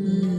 Mm-hmm.